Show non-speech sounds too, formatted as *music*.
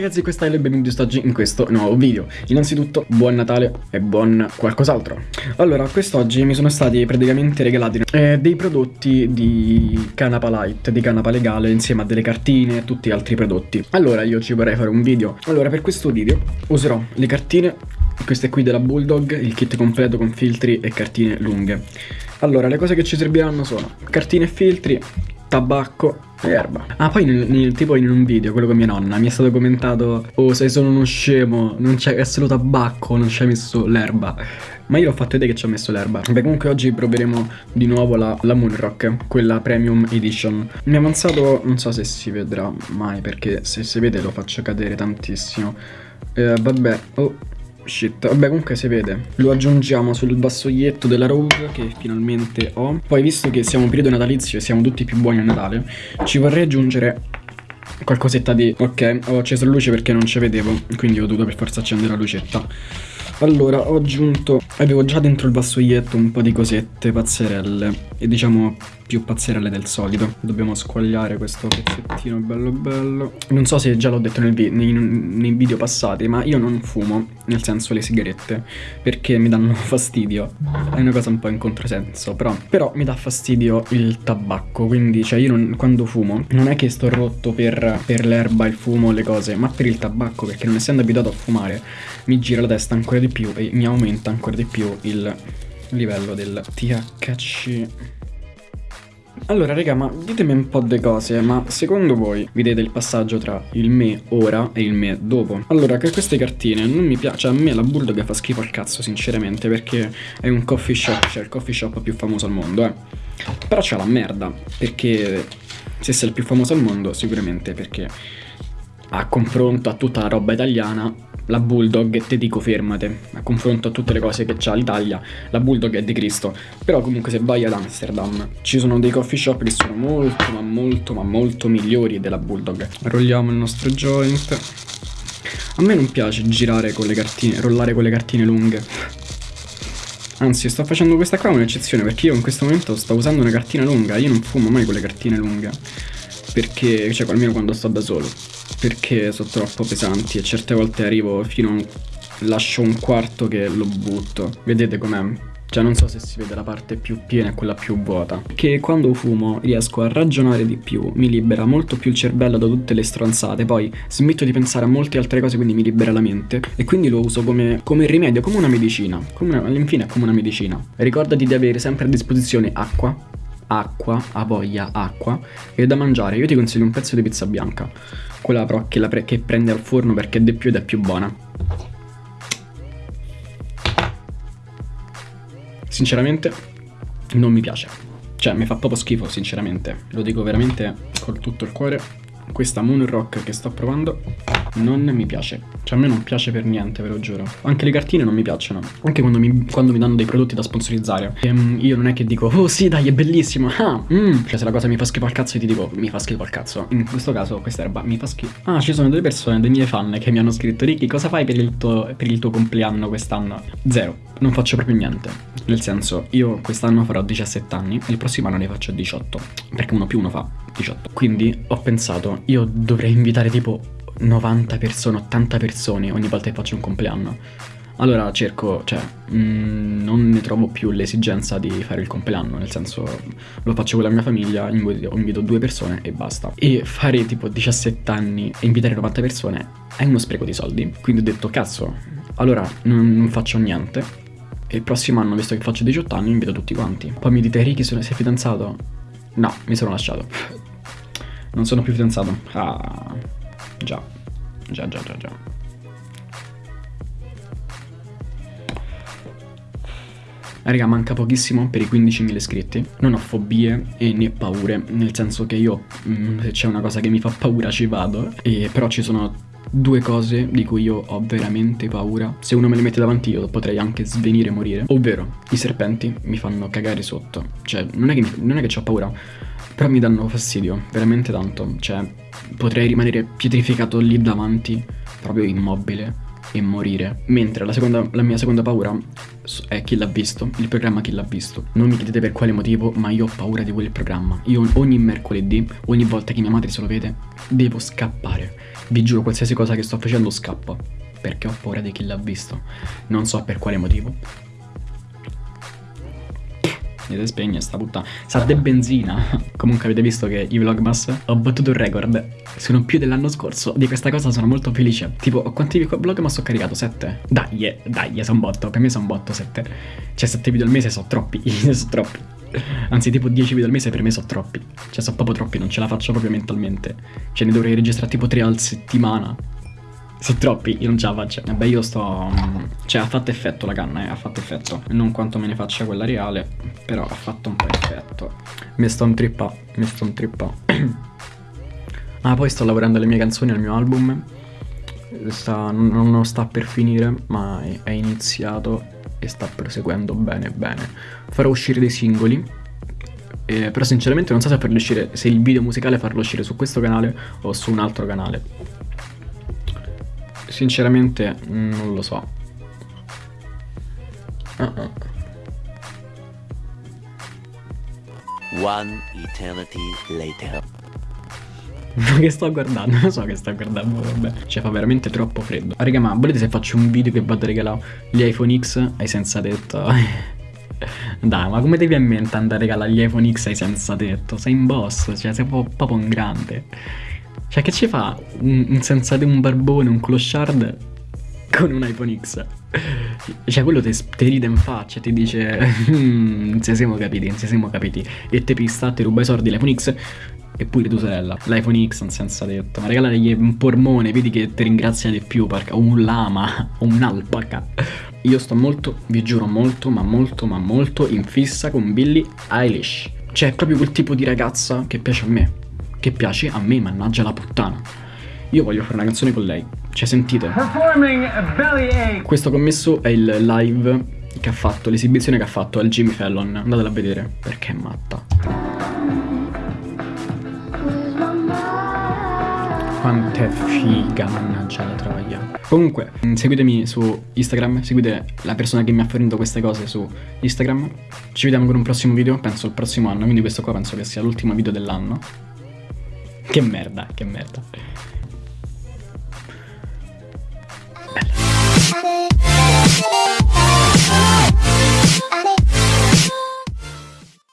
ragazzi, questa è il benvenuti oggi in questo nuovo video. Innanzitutto, buon Natale e buon qualcos'altro. Allora, quest'oggi mi sono stati praticamente regalati eh, dei prodotti di Canapa Light, di Canapa Legale, insieme a delle cartine e tutti altri prodotti. Allora, io ci vorrei fare un video. Allora, per questo video userò le cartine, queste qui della Bulldog, il kit completo con filtri e cartine lunghe. Allora, le cose che ci serviranno sono cartine e filtri, tabacco erba. Ah, poi nel, nel, tipo in un video, quello con mia nonna, mi è stato commentato Oh, sei solo uno scemo, non c'è solo tabacco, non hai messo l'erba. Ma io ho fatto vedere che ci ho messo l'erba. Beh comunque oggi proveremo di nuovo la, la Moonrock Quella Premium Edition. Mi è avanzato, non so se si vedrà mai Perché se si vede lo faccio cadere tantissimo. Eh, Vabbè, oh Shit, vabbè comunque si vede. Lo aggiungiamo sul vassoietto della Rogue che finalmente ho. Poi visto che siamo in periodo natalizio e siamo tutti più buoni a Natale Ci vorrei aggiungere qualcosetta di... Ok, ho acceso la luce perché non ci vedevo Quindi ho dovuto per forza accendere la lucetta. Allora, ho aggiunto, avevo già dentro il vassoietto un po' di cosette pazzerelle e diciamo più pazzerelle del solito. Dobbiamo squagliare questo pezzettino bello bello. Non so se già l'ho detto vi nei, nei, video passati, ma io non fumo, nel senso le sigarette, perché mi danno *laughs* fastidio. È una cosa un po' in controsenso, però, però mi dà fastidio il tabacco, quindi cioè io non, quando fumo non è che sto rotto per, per l'erba, il fumo, le cose, ma per il tabacco, perché non essendo abituato a fumare mi gira la testa ancora di più e mi aumenta ancora di più il livello del THC. Allora raga ma ditemi un po' di cose ma secondo voi vedete il passaggio tra il me ora e il me dopo? Allora che queste cartine non mi piace, cioè a me la Bulldog fa schifo al cazzo sinceramente perché è un coffee shop, cioè il coffee shop più famoso al mondo eh Però c'è la merda perché se sei il più famoso al mondo sicuramente perché a confronto a tutta la roba italiana la Bulldog e te dico fermate, a confronto a tutte le cose che c'ha l'Italia, la Bulldog è di Cristo, però comunque se vai ad Amsterdam ci sono dei coffee shop che sono molto ma molto ma molto migliori della Bulldog. Rolliamo il nostro joint. A me non piace girare con le cartine, rollare con le cartine lunghe. Anzi, sto facendo questa qua un'eccezione perché io in questo momento sto usando una cartina lunga, io non fumo mai con le cartine lunghe. Perché, cioè almeno quando sto da solo. Perché sono troppo pesanti e certe volte arrivo fino a un... lascio un quarto che lo butto. Vedete com'è? Cioè non so se si vede la parte più piena e quella più vuota. Che quando fumo riesco a ragionare di più Mi libera molto più il cervello da tutte le stronzate. Poi smetto di pensare a molte altre cose Quindi mi libera la mente. E quindi lo uso come, come rimedio, come una medicina. All'infine è come una medicina. Ricordati di avere sempre a disposizione acqua Acqua, a voglia, acqua E da mangiare Io ti consiglio un pezzo di pizza bianca quella però che, pre che prende al forno perché è di più ed è più buona. Sinceramente non mi piace. Cioè mi fa proprio schifo sinceramente. Lo dico veramente con tutto il cuore. Questa Moon Rock che sto provando non mi piace. Cioè a me non piace per niente, ve lo giuro. Anche le cartine non mi piacciono. Anche quando mi, quando mi danno dei prodotti da sponsorizzare. E, um, io non è che dico, oh sì dai è bellissimo. Ah, mm. Cioè se la cosa mi fa schifo al cazzo io ti dico, mi fa schifo al cazzo. In questo caso questa erba mi fa schifo. Ah, ci sono delle persone, dei miei fan che mi hanno scritto, Ricky cosa fai per il tuo, per il tuo compleanno quest'anno? Zero. Non faccio proprio niente. Nel senso, io quest'anno farò 17 anni e il prossimo anno ne faccio 18. Perché uno più uno fa 18. Quindi ho pensato, io dovrei invitare tipo 90 persone, 80 persone ogni volta che faccio un compleanno. Allora cerco, cioè, mh, mm, non ne trovo più l'esigenza di fare il compleanno, nel senso lo faccio con la mia famiglia, invito, invito due persone e basta. E fare tipo 17 anni e invitare 90 persone è uno spreco di soldi. Quindi ho detto, cazzo, allora non, non faccio niente. E il prossimo anno, visto che faccio 18 anni, invito tutti quanti. Poi mi dite, Ricky, sei fidanzato? No, mi sono lasciato. *laughs* Non sono più fidanzato. Ah, già. Già, già, già, già. Raga, manca pochissimo per i 15.000 iscritti. Non ho fobie e né paure, nel senso che io, mm, se c'è una cosa che mi fa paura ci vado. E però ci sono due cose di cui io ho veramente paura. Se uno me le mette davanti io potrei anche svenire e morire. Ovvero, i serpenti mi fanno cagare sotto. Cioè, non è che, mi, non è che ho paura, però mi danno fastidio, veramente tanto. Cioè, potrei rimanere pietrificato lì davanti, proprio immobile. e morire. Mentre la, seconda, la mia seconda paura è chi l'ha visto, il programma chi l'ha visto. Non mi chiedete per quale motivo, ma io ho paura di quel programma. Io ogni mercoledì, ogni volta che mia madre se lo vede, devo scappare. Vi giuro, qualsiasi cosa che sto facendo scappa. Perché ho paura di chi l'ha visto. Non so per quale motivo, e spegne sta puttana. Sa de benzina. *laughs* Comunque avete visto che i vlogmas ho battuto un record. Sono più dell'anno scorso. Di questa cosa sono molto felice. Tipo, quanti vlogmas ho caricato? 7? Dai, dai, sono botto. Per me sono botto 7. Cioè 7 video al mese sono troppi. *laughs* sono troppi. Anzi, tipo 10 video al mese per me sono troppi. Cioè, sono proprio troppi, non ce la faccio proprio mentalmente. Cioè, ne dovrei registrare tipo 3 al settimana. Sono troppi, io non ce la faccio. Vabbè, io sto... Mm, cioè, ha fatto effetto la canna, eh, ha fatto effetto. Non quanto me ne faccia quella reale, però ha fatto un po' effetto. Mi sto un trippa, mi sto un trippa. *clears throat* ah, poi sto lavorando alle mie canzoni, al mio album. Sta, non, non sta per finire, ma è, è iniziato e sta proseguendo bene bene. Farò uscire dei singoli, eh, però sinceramente non so se farlo uscire, se il video musicale farlo uscire su questo canale o su un altro canale. Sinceramente non lo so. Uh -uh. One eternity later. *laughs* Ma che sto guardando? Non so che sto guardando, vabbè. Cioè fa veramente troppo freddo. Ah, raga, ma volete se faccio un video che vado a regalare gli iPhone X ai senza tetto? *laughs* Dai, ma come devi a mente andare a regalare gli iPhone X ai senza tetto? Sei in boss, cioè sei proprio un grande. Cioè, che ci fa un, un senza un barbone, un clochard con un iPhone X? Cioè, quello ti ride in faccia, ti dice, mm, non ci siamo capiti, non ci siamo capiti. E te pista, ti ruba i soldi l'iPhone X e pure tua sorella. L'iPhone X non senza detto. Ma regalategli un pormone, vedi che ti ringrazia di più, perché un lama, o un'alpaca. Io sto molto, vi giuro molto, ma molto, ma molto in fissa con Billie Eilish. Cioè, è proprio quel tipo di ragazza che piace a me che piace a me, mannaggia la puttana. Io voglio fare una canzone con lei. Cioè, sentite. Questo commesso è il live che ha fatto, l'esibizione che ha fatto al Jimmy Fallon. Andatela a vedere, perché è matta. Quanto è figa, mannaggia la troia. Comunque, seguitemi su Instagram, seguite la persona che mi ha fornito queste cose su Instagram. Ci vediamo con un prossimo video, penso il prossimo anno, quindi questo qua penso che sia l'ultimo video dell'anno. Che merda, che merda. Bella.